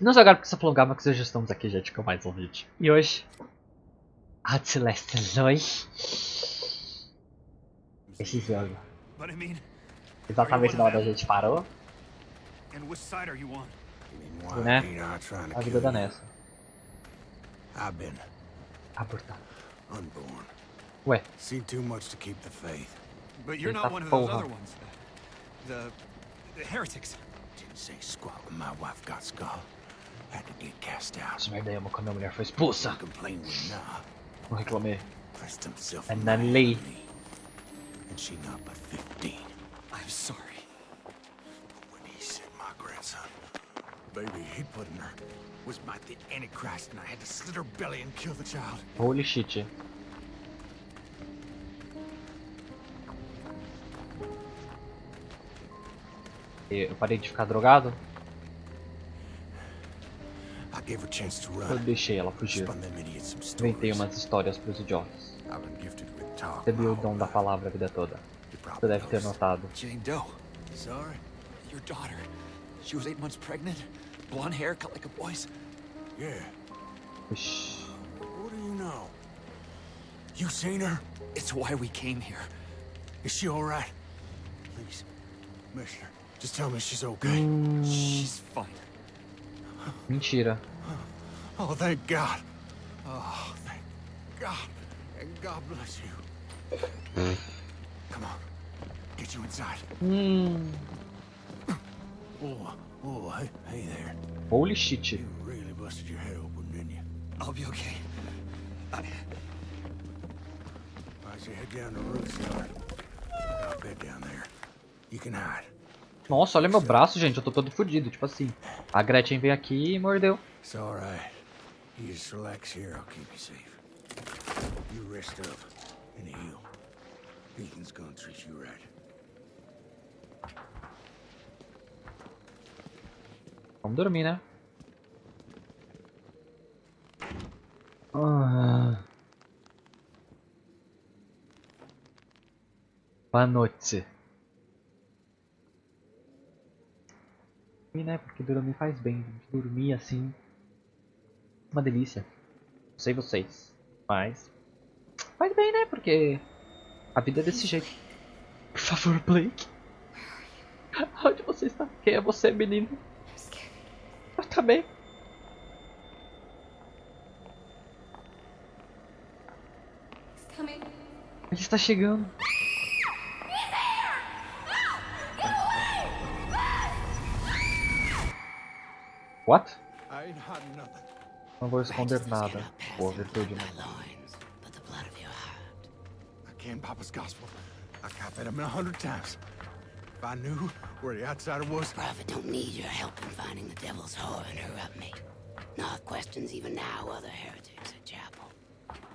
Não só agora porque você falou Gama, que hoje estamos aqui, gente, com mais um vídeo. E hoje... Outlast 2. Esse jogo. Exatamente na hora a gente parou, and which side are you on? Why né? A vida da you? Nessa. Unborn. Ué, Seen too much to keep the faith. But you're not one of those other ones. The, the heretics. Didn't say squat when my wife got skull. Essa merda aí, a mulher foi expulsa. Não reclamei. My Lee. me. And she not but 15. I'm sorry. When he said my grandson, baby he put in her, was my the Antichrist and I had to slit her belly and kill the child. Holy shit. Eu parei de ficar drogado, eu deixei ela fugir. Inventei umas histórias idiotas. Gifted with talk. Recebi o dom da palavra a vida toda. Você deve ter notado. Jane Doe, Sorry? your daughter. She was eight months pregnant. Blonde hair, cut like a boy's. Yeah. Ixi. What do you know? You seen her? It's why we came here. Is she all right? Please, Commissioner, just tell me she's okay. She's fine. Mentira. Oh, thank God. Oh, thank God. And God bless you. Come on, get you inside. Hum. Oh, oh, hey, hey there. Holy shit. You really busted your head open, didn't you? I'll be okay. I, Why'd you head down the roof, yard? Got a bed down there. You can hide. Nossa, olha meu braço, gente. Eu tô todo fudido. Tipo assim. A Gretchen veio aqui e mordeu. It's all right. You just relax here. I'll keep you safe. You rest up and heal. Ethan's gonna treat you right. Vamos dormir, né? Ah. Boa noite. E né, porque dormir faz bem. gente. Dormir assim. Uma delícia. Não sei vocês. Mas. Faz bem, né? Porque. A vida é desse jeito. Por favor, Blake. Onde você está? Quem é você, menino? Eu também. Ele está chegando. What? Não vou esconder nada. Boa virtude, né? Papa's gospel. I copied him a hundred times. If I knew where the outsider was, Prophet don't need your help in finding the devil's whore and interrupt me. Not questions even now other heretics at chapel.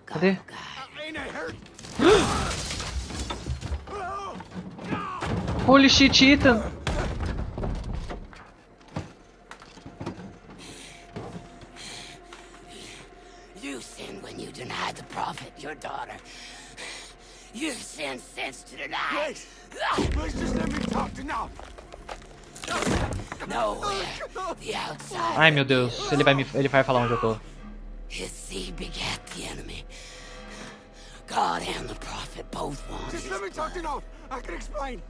God Cadê? guide. ain't I hurt? Holy shit, Ethan! You sinned when you denied the prophet, your daughter. You've sinned since to just let me talk to now. Nowhere. The outside. Ai meu Deus, ele vai me, ele vai falar onde eu tô. His seed begat the enemy. God and the prophet both want Just let me talk to now. I can explain.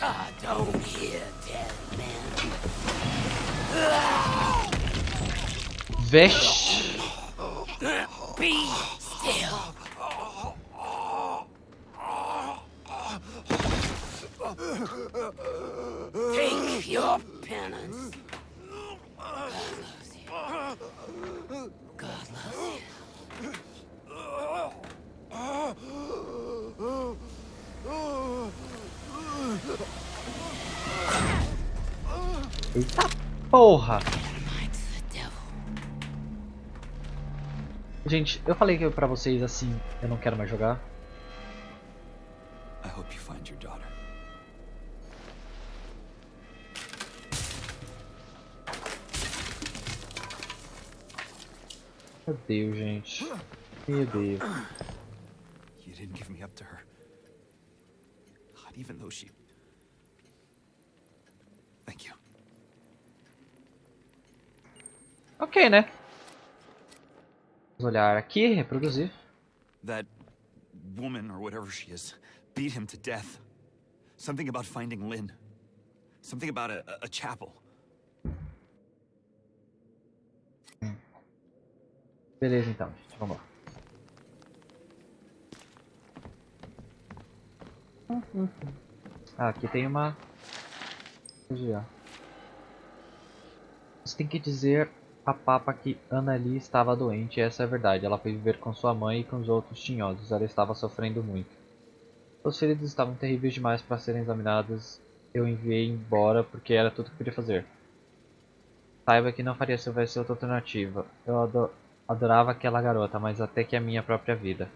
God don't hear dead men. Vesh. Be still. Take your penance. God loves you. God loves you. Eita porra! Gente, eu falei que pra vocês assim, eu não quero mais jogar. I hope you find your daughter. Meu Deus, gente. Meu Deus. You didn't give me up to her. Not even though she. Thank you. Ok, né? Olhar aqui, reproduzir. That woman, or whatever she is, beat him to death. Something about finding Lynn. Something about a, a- chapel. Beleza, então, gente. Vamos lá. Ah, aqui tem uma... Você tem que dizer a Papa que Anali estava doente, essa é a verdade. Ela foi viver com sua mãe e com os outros tinhosos. Ela estava sofrendo muito. Os feridos estavam terríveis demais para serem examinados. Eu enviei embora porque era tudo que podia fazer. Saiba que não faria se houvesse outra alternativa. Eu ado- adorava aquela garota, mas até que a minha própria vida.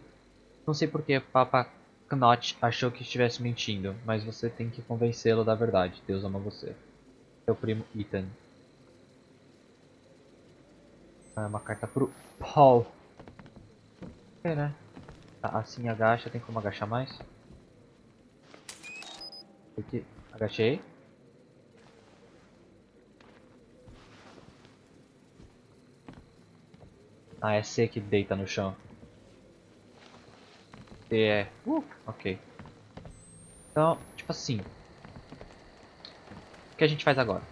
Não sei porque Papa Knot achou que estivesse mentindo, mas você tem que convencê-lo da verdade. Deus ama você. Seu primo Ethan. Ah, uma carta pro Paul. É, né? Assim agacha, tem como agachar mais? Aqui, agachei. Ah, é C que deita no chão. C é... Uh, ok. Então, tipo assim. O que a gente faz agora?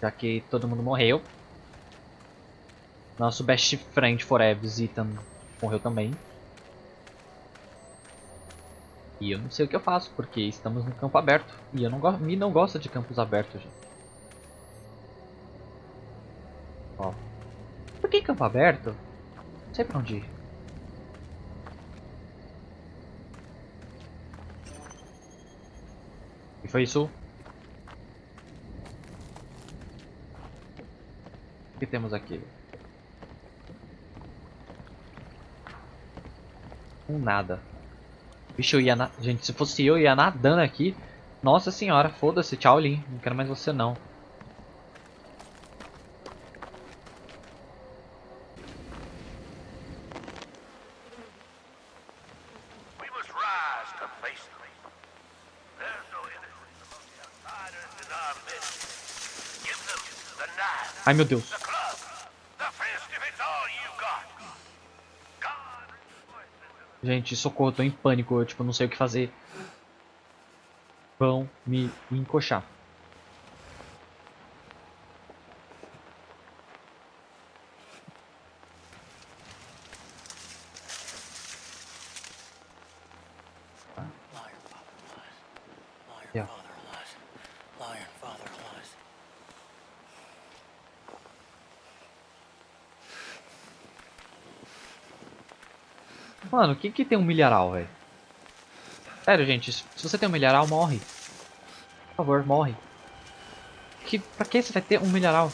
Já que todo mundo morreu. Nosso best friend forever, Ethan, morreu também. E eu não sei o que eu faço, porque estamos no campo aberto. E eu não gosto, me não gosta de campos abertos, gente. Ó. Por que campo aberto? Não sei pra onde ir. E foi isso? O que temos aqui? Um nada. Bicho, eu ia na... Gente, se fosse eu, eu ia nadando aqui. Nossa senhora, foda-se. Tchau, Lin. Não quero mais você, não. We must rise to face them. There's no innocence among the outsiders in our midst. Give them the knife, Ai, meu Deus. the club, the fist if it's all you got. God rejoices in Gente, socorro, tô em pânico. Eu, tipo, não sei o que fazer. Vão me encoxar. Mano, o que tem um milharal, velho? Sério, gente, se se você tem um milharal, morre. Por favor, morre. Que, pra que você vai ter um milharal?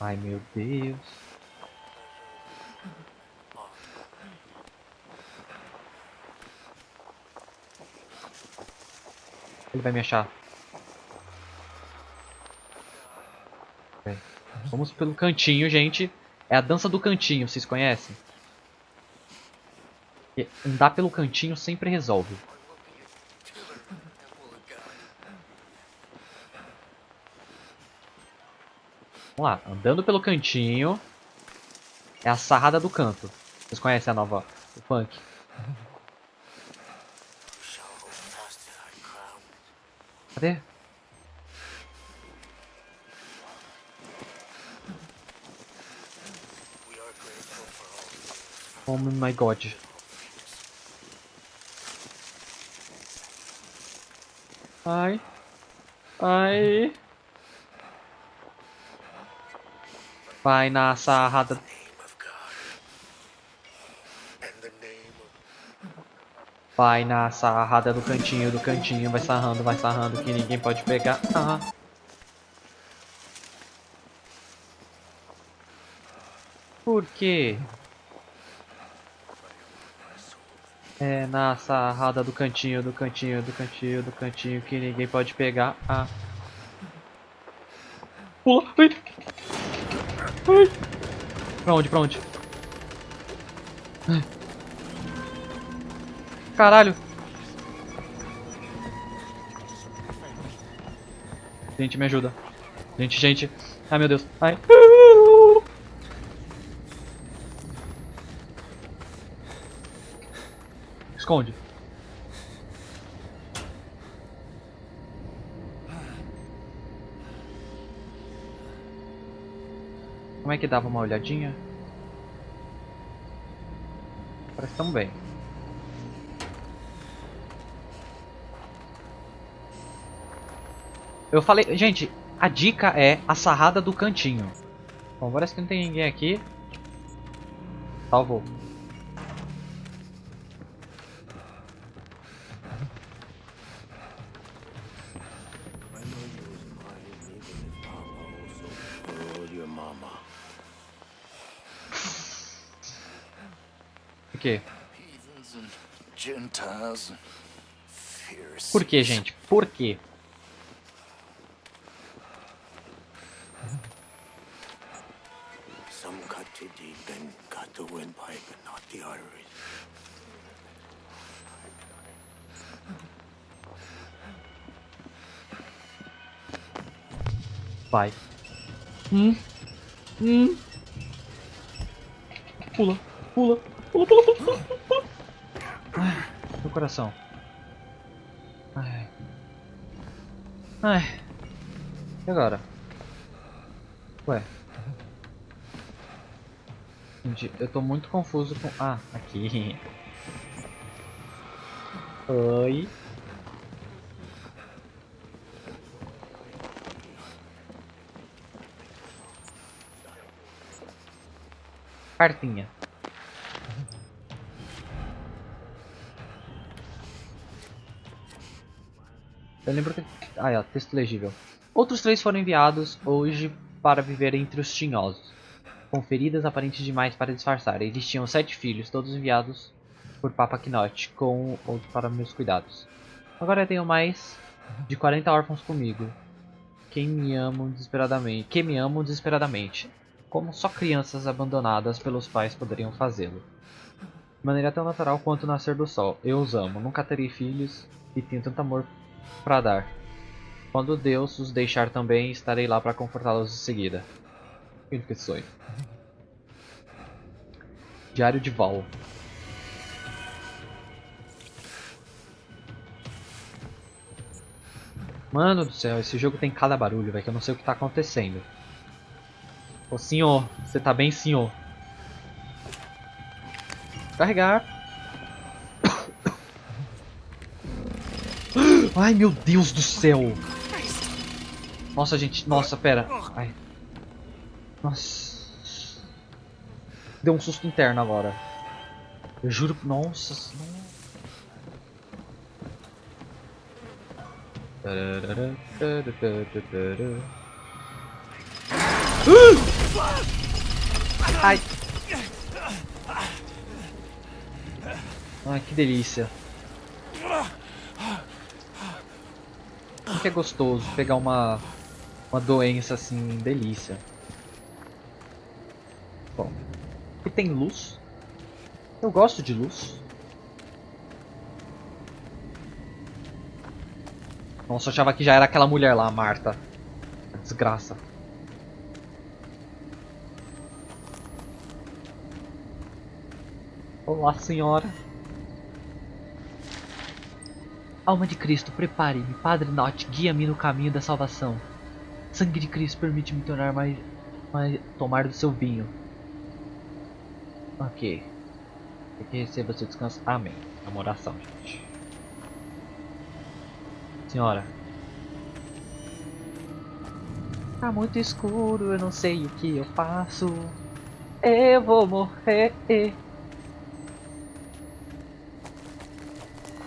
Ai, meu Deus. Ele vai me achar. Vamos pelo cantinho, gente. É a dança do cantinho, vocês conhecem? E Andar pelo cantinho sempre resolve. Vamos lá, andando pelo cantinho. É a sarrada do canto. Vocês conhecem a nova, o punk? Cadê? Oh my god. Ai. Ai. Vai na sarrada. Vai na sarrada do cantinho, do cantinho. Vai sarrando, vai sarrando que ninguém pode pegar. Ah. Por quê? É na sarrada do cantinho, do cantinho, do cantinho, do cantinho que ninguém pode pegar. Ah. Pula! Ai. Ai. Pra onde? Pra onde? Caralho. Gente, me ajuda. Gente, gente. Ai, meu Deus. Ai. Esconde. Como é que dava uma olhadinha? Parece tão bem. Eu falei, gente, a dica é a sarrada do cantinho. Bom, parece que não tem ninguém aqui. Salvou. Quê? Por quê, gente? Por quê? Vai. Hum. Hum. Pula, pula, meu coração. Ai. Ai. E agora? Ué. Gente, eu tô muito confuso com... Ah, aqui. Oi. Cartinha. Eu lembro que... Ah, é, texto legível. Outros três foram enviados hoje para viver entre os tinhosos. Com feridas aparentes demais para disfarçar. Eles tinham sete filhos, todos enviados por Papa Knot, com outros para meus cuidados. Agora eu tenho mais de 40 órfãos comigo. Quem me amam desesperadamente. Que me amam desesperadamente. Como só crianças abandonadas pelos pais poderiam fazê-lo. De maneira tão natural quanto o nascer do sol. Eu os amo. Nunca terei filhos e tenho tanto amor para dar. Quando Deus os deixar também, estarei lá para confortá-los em seguida. Que sonho. Diário de Val. Mano do céu, esse jogo tem cada barulho, velho, que eu não sei o que tá acontecendo. Ô senhor, você tá bem, senhor? Carregar. Ai, meu Deus do céu. Nossa, gente. Nossa, pera. Ai. Nossa. Deu um susto interno agora. Eu juro. Nossa. Ai. Ai, que delícia. Que é gostoso pegar uma uma doença assim, delícia. Bom, aqui tem luz. Eu gosto de luz. Nossa, eu achava que já era aquela mulher lá, Marta. Desgraça. Olá, senhora. Alma de Cristo, prepare-me. Padre Not, guia-me no caminho da salvação. Sangue de Cristo, permite-me tornar mais, mais... tomar do seu vinho. Ok. Que receba seu descanso. Amém. É uma oração, gente. Senhora. Tá muito escuro, eu não sei o que eu faço. Eu vou morrer.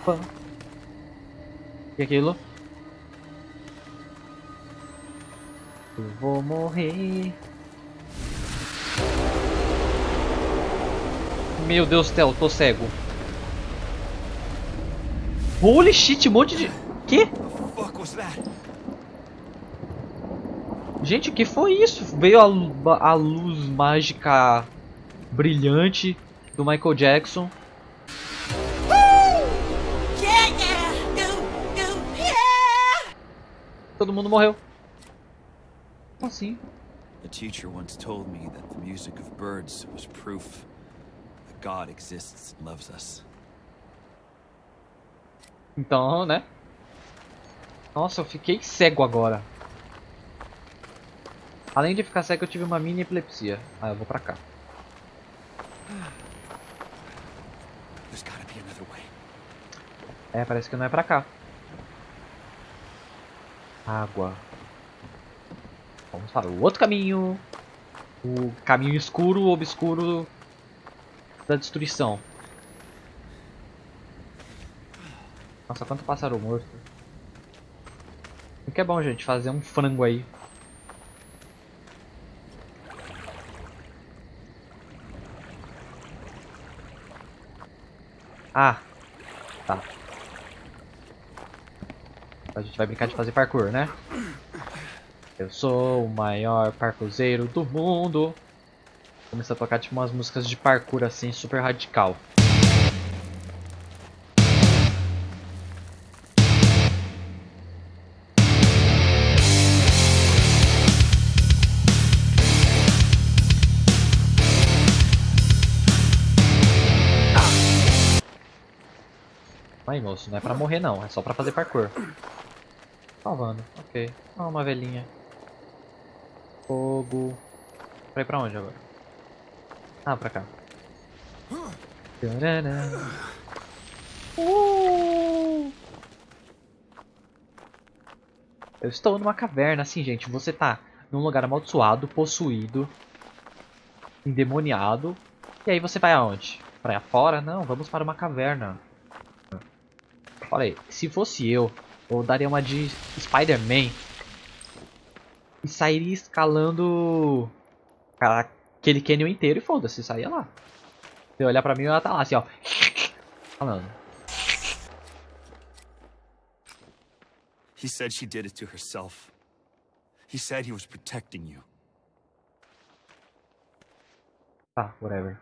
Pã. E aquilo? Eu vou morrer. Meu Deus do céu, tô cego. Holy shit, um monte de. Que? Gente, o que foi isso? Veio a, a luz mágica brilhante do Michael Jackson. Todo mundo morreu. Como assim? A teacher once told me that the music of birds was proof that God exists and loves us. Então, né? Nossa, eu fiquei cego agora. Além de ficar cego, eu tive uma mini epilepsia. Ah, eu vou pra cá. É, parece que não é pra cá. Água. Vamos para o outro caminho. O caminho escuro, obscuro da destruição. Nossa, quanto pássaro morto. O que é bom, gente, fazer um frango aí. Ah, tá. A gente vai brincar de fazer parkour, né? Eu sou o maior parkourzeiro do mundo. Começa a tocar tipo umas músicas de parkour assim, super radical. Aí moço, não é pra morrer não, é só pra fazer parkour. Salvando, ok. Ah, uma velhinha. Fogo. Pra ir pra onde agora? Ah, pra cá. Uh! Eu estou numa caverna, assim, gente. Você tá num lugar amaldiçoado, possuído, endemoniado. E aí você vai aonde? Pra fora? Não, vamos para uma caverna. Olha aí, se fosse eu, eu daria uma de Spider-Man e sairia escalando aquele canyon inteiro e foda-se, saía lá. Se eu olhar pra mim, ela tá lá assim, ó. Falando. He said she did it to herself. He said he was protecting you. Tá, whatever.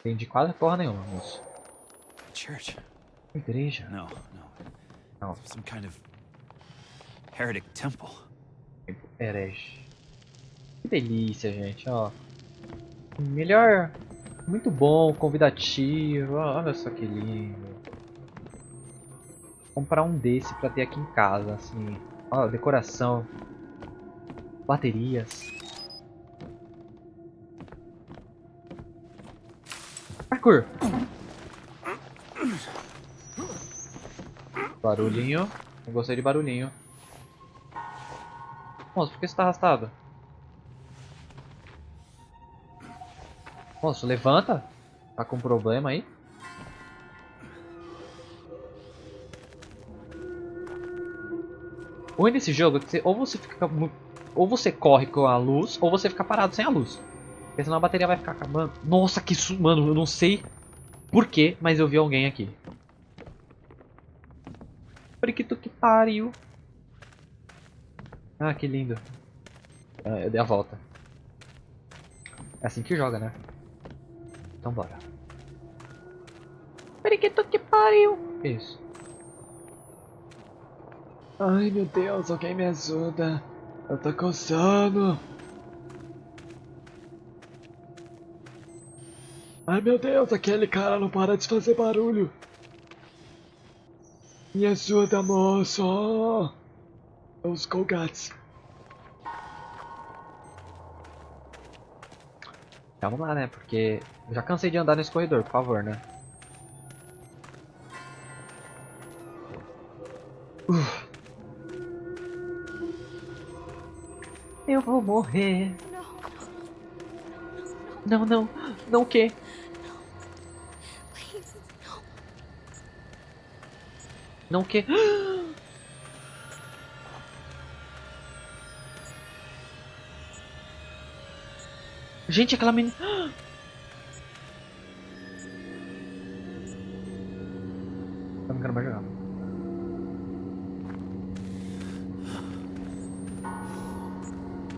Entendi quase porra nenhuma, moço. Church? Igreja? No, no. Não, Some kind of heretic temple. herege. Que delícia, gente, ó. Melhor. Muito bom, convidativo. Olha só que lindo. Comprar um desse pra ter aqui em casa, assim. Ó, decoração. Baterias. Parkour. Barulhinho. Eu gostei de barulhinho. Moço, por que você tá arrastado? Moço, levanta. Tá com problema aí? O ruim desse jogo é que você, ou você fica ou você corre com a luz, ou você fica parado sem a luz. Porque senão a bateria vai ficar acabando. Nossa, que su... Mano, eu não sei porquê, mas eu vi alguém aqui. Periquito que pariu. Ah, que lindo. Ah, eu dei a volta. É assim que joga, né? Então bora. Periquito que pariu. Que isso? Ai meu Deus, alguém me ajuda. Eu tô coçando. Ai meu Deus, aquele cara não para de fazer barulho. Me ajuda, moço. Os Colgates. Vamos lá, né? Porque eu já cansei de andar nesse corredor, por favor, né? Uf. Eu vou morrer. Não, não, não o quê? Não o quê? Gente, aquela menina... Eu não quero mais jogar.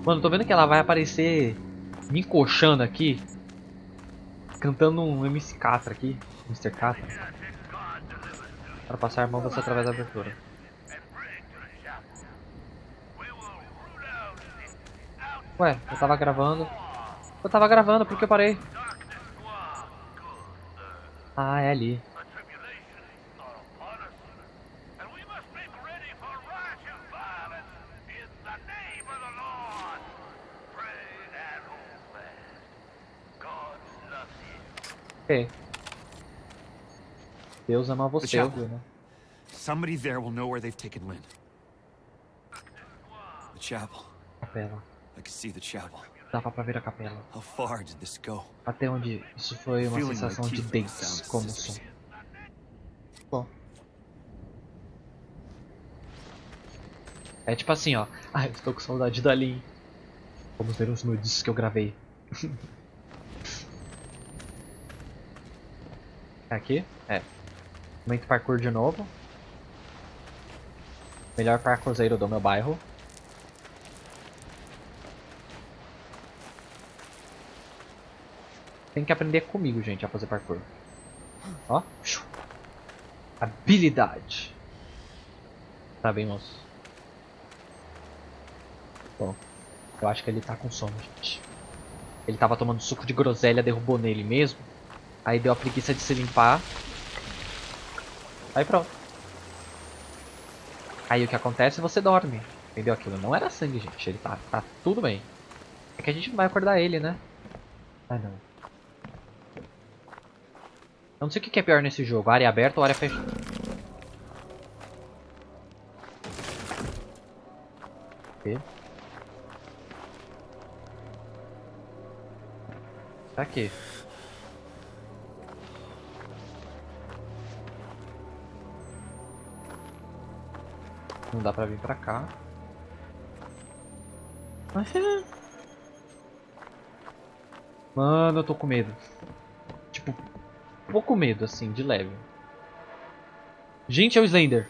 Mano, tô vendo que ela vai aparecer me encoxando aqui. Cantando um MC Catra aqui. Mr. Catra. Para passar mão você através da abertura. Ué, eu tava gravando. Eu tava gravando, por que eu parei? Ah, é ali. Ok. Deus ama você, né? Somebody there will know where they've taken Lynn. The chapel. Capela. I can see the chapel. Dava pra ver a capela. How far did this go? Até onde isso foi uma Feeling sensação de dentes como som. Bom. É tipo assim, ó. Ai, eu estou com saudade da Lin. Vamos ver os nudes que eu gravei. É aqui? É. Momento parkour de novo. Melhor parkourzeiro do meu bairro. Tem que aprender comigo, gente, a fazer parkour. Ó. Habilidade. Tá bem, moço. Bom. Eu acho que ele tá com sono, gente. Ele tava tomando suco de groselha, derrubou nele mesmo. Aí deu a preguiça de se limpar. Aí pronto. Aí o que acontece? Você dorme. Entendeu? Aquilo não era sangue, gente. Ele tá, tá tudo bem. É que a gente não vai acordar ele, né? Ah, não. Eu não sei o que é pior nesse jogo. Área aberta ou área fechada. Ok. Tá aqui. Não dá pra vir pra cá. Mano, eu tô com medo. Tipo, pouco medo, assim, de leve. Gente, é o Slender.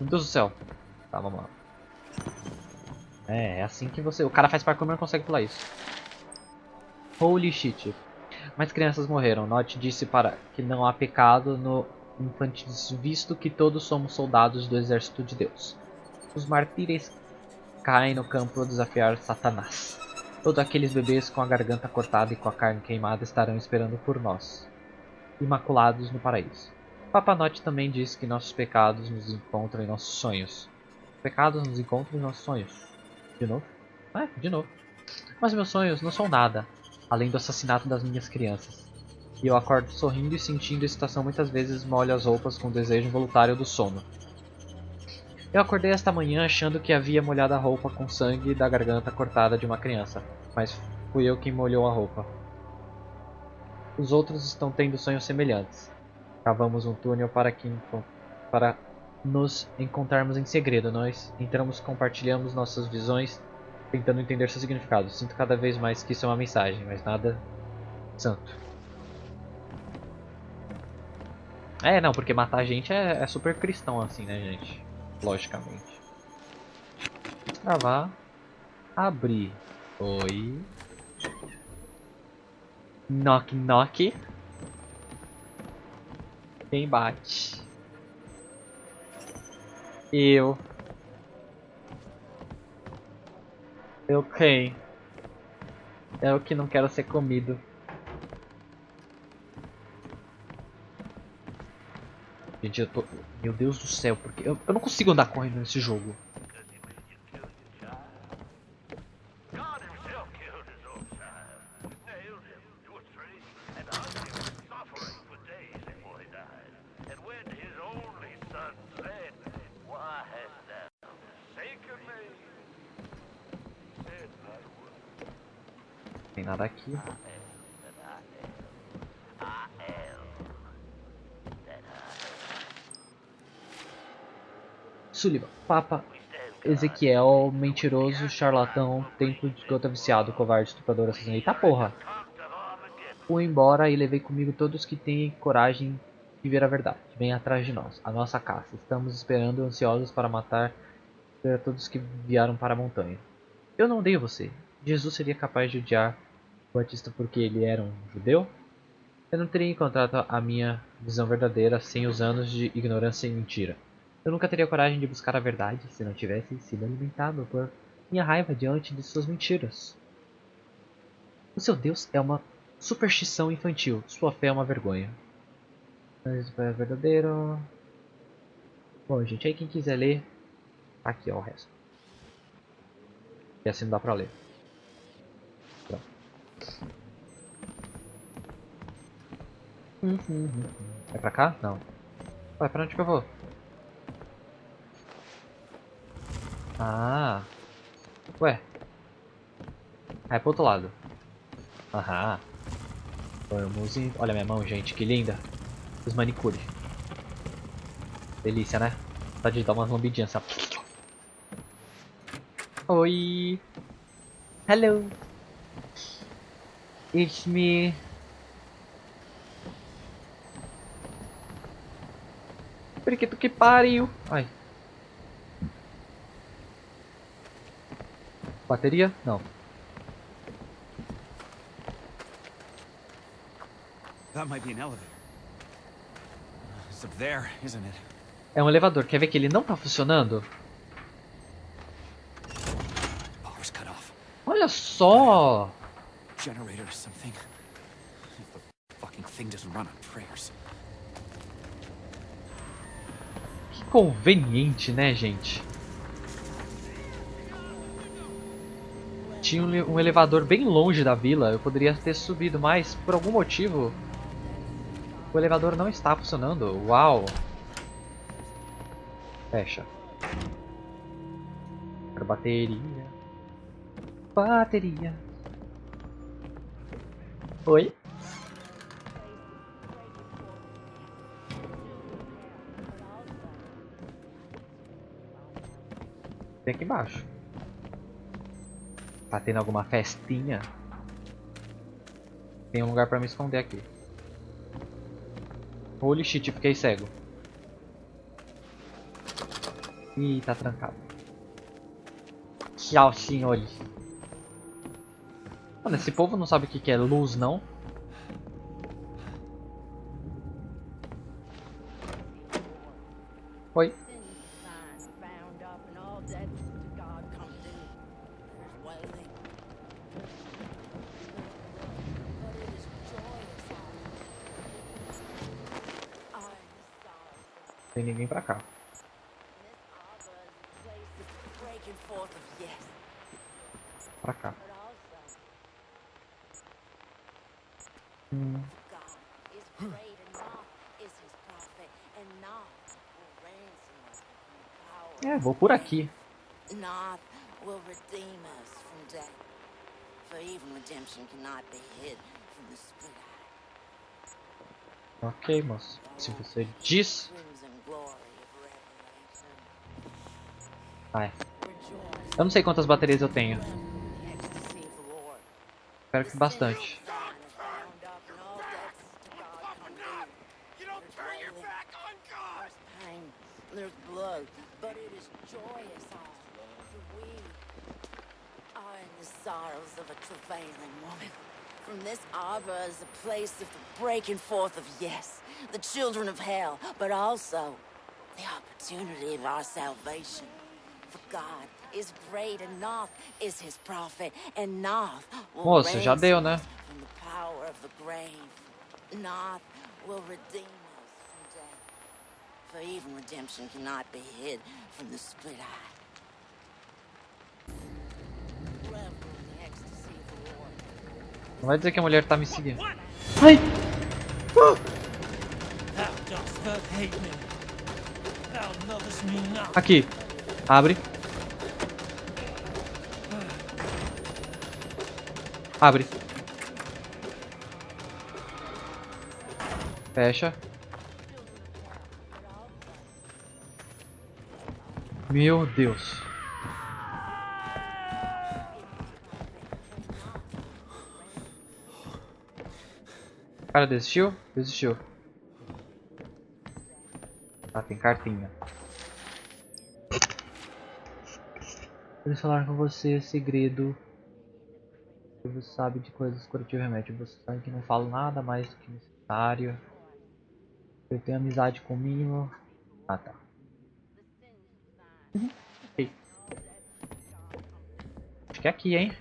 Meu Deus do céu. Tá, vamos lá. É, é assim que você... O cara faz parkour, mas não consegue pular isso. Holy shit. Mais crianças morreram. Note disse para que não há pecado no infantis, visto que todos somos soldados do exército de Deus. Os mártires caem no campo a desafiar Satanás. Todos aqueles bebês com a garganta cortada e com a carne queimada estarão esperando por nós, imaculados no paraíso. Papanote também diz que nossos pecados nos encontram em nossos sonhos. Pecados nos encontram em nossos sonhos. De novo? É, de novo. Mas meus sonhos não são nada, além do assassinato das minhas crianças. E eu acordo sorrindo e sentindo excitação muitas vezes molho as roupas com o desejo involuntário do sono. Eu acordei esta manhã achando que havia molhado a roupa com sangue da garganta cortada de uma criança, mas fui eu quem molhou a roupa. Os outros estão tendo sonhos semelhantes. Cavamos um túnel para que para nos encontrarmos em segredo. Nós entramos, compartilhamos nossas visões, tentando entender seu significado. Sinto cada vez mais que isso é uma mensagem, mas nada santo. É, não, porque matar a gente é, é super cristão assim, né, gente? Logicamente. Travar. Abrir. Oi. Knock, knock. Quem bate? Eu. Eu quem? É o que não quero ser comido. Gente, eu tô. Meu Deus do céu, porque eu, eu não consigo andar correndo nesse jogo. God himself killed his own child, nailed him to a tree, and hung him suffering for days before he died. And when his only son said, Why hast thou forsaken me? He said not a word. Tem nada aqui. I am that I am. I am that I Sullivan, Papa. Ezequiel, mentiroso, charlatão, templo de gota viciado, covarde, estuprador, assassino. Eita porra! Fui embora e levei comigo todos que têm coragem de ver a verdade. Venha atrás de nós, a nossa caça. Estamos esperando ansiosos para matar todos que vieram para a montanha. Eu não odeio você. Jesus seria capaz de odiar o Batista porque ele era um judeu? Eu não teria encontrado a minha visão verdadeira sem os anos de ignorância e mentira. Eu nunca teria coragem de buscar a verdade se não tivesse sido alimentado por minha raiva diante de suas mentiras. O seu Deus é uma superstição infantil. Sua fé é uma vergonha. Mas é verdadeiro. Bom, gente, aí quem quiser ler, tá aqui ó, o resto. E assim não dá pra ler. Pronto. Uhum, É pra cá? Não. Ué, pra onde que eu vou? Ah. Ué. É pro outro lado. Aham. Vamos em... Olha minha mão, gente, que linda. Os manicure. Delícia, né? Só de dar umas lambidinhas, sabe? Oi. Hello. It's me. Periquito que pariu. Ai. Bateria? Não. That might be an elevator. It's up there, isn't it? É um elevador. Quer ver que ele não tá funcionando? Olha só! Generator or something. If the fucking thing doesn't run on prayers. Que conveniente, né, gente? Tinha um, le- elevador bem longe da vila. Eu poderia ter subido, mas por algum motivo o elevador não está funcionando. Uau! Fecha. Quero bateria. Bateria. Oi? Tem aqui embaixo. Tá tendo alguma festinha? Tem um lugar pra me esconder aqui. Holy shit, fiquei cego. Ih, tá trancado. Tchau, senhores. Mano, esse povo não sabe o que é luz, não? Will ransom us from the power É, vou por aqui. Not will redeem us from death. For even redemption cannot be hid from the split eye. Ok, moço. Se você diz. Ai. Rejoice Eu não sei quantas baterias eu tenho. Espero que bastante. Sorrows a place of the breaking forth of yes, the children of hell, but also the opportunity of our salvation. For God is great, and Noth is his prophet, and Noth will Moço, já deu, né? from the power of the grave. Noth will redeem us from death. For even redemption cannot be hid from the split eye. Revel in the ecstasy of the Lord. Não vai dizer que a mulher tá me seguindo. Ai! Thou dost Abre. Fecha. Meu Deus. O cara desistiu? Desistiu. Ah, tem cartinha. Eles falaram com você segredo. Você sabe de coisas curativas remédio. Você sabe que não falo nada mais do que necessário. Eu tenho amizade com o mínimo. Ah tá. Uhum, ok. que é aqui, hein?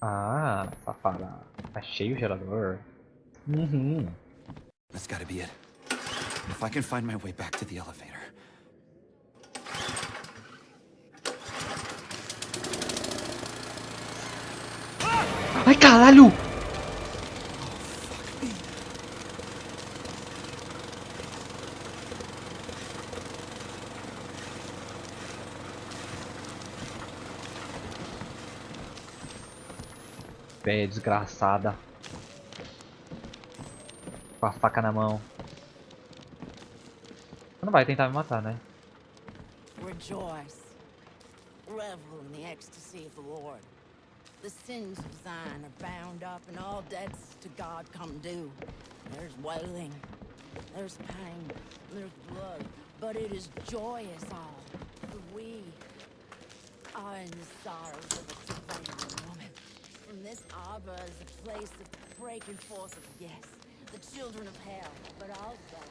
Ah, safada. Achei o gerador. Uhum. That's gotta be it. If I can find my way back to the elevator. Ai, caralho! Véia desgraçada. Com a faca na mão. Não vai tentar me matar, né? Rejoice. Revel in the ecstasy of the Lord. The sins of Zion are bound up, and all debts to God come due. There's wailing, there's pain, there's blood, but it is joyous all. For we are in the sorrows of a travailing woman. This arbor is a place of breaking forth of yes, the children of hell, but also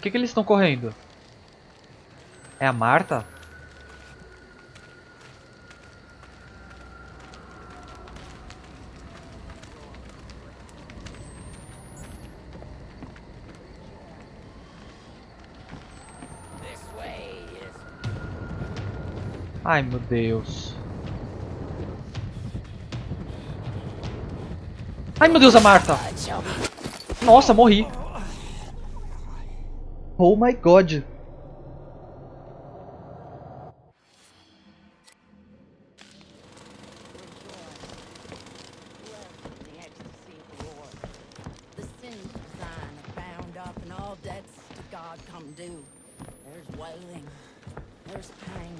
Por que, que eles estão correndo? É a Marta? Ai meu Deus. Ai meu Deus, a Marta! Nossa, morri. Oh my god.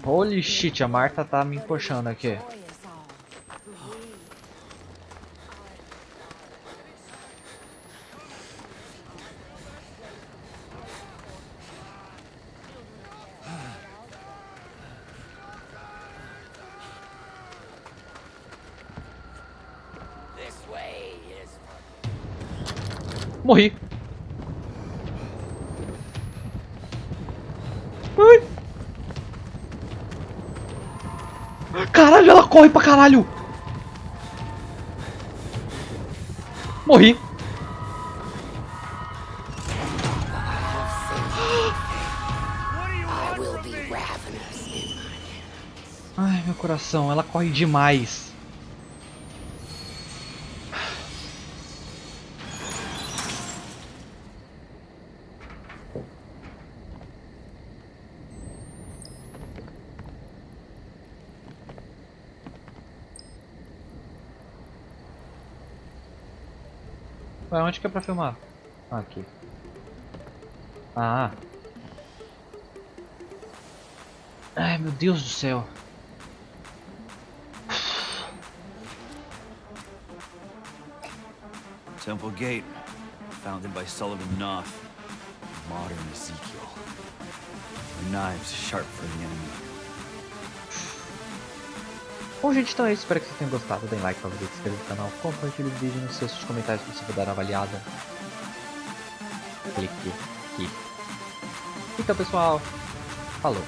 Holy shit, a Marta tá me encoxando aqui. Joyous all, for we This way is Morri. Ai. Caralho, ela corre pra caralho. Morri. Ai, meu coração, ela corre demais. Ué, onde que é pra filmar? Ah, aqui. Ah. Ai, meu Deus do céu. Temple Gate, founded by Sullivan Knopf. Modern Ezekiel. The knives sharp for the enemy. Bom, gente, então é isso. Espero que vocês tenham gostado. Deem like, favorito, se inscreva no canal, compartilhe o vídeo nos seus comentários se você dar uma avaliada. Clique aqui. Então, pessoal, falou.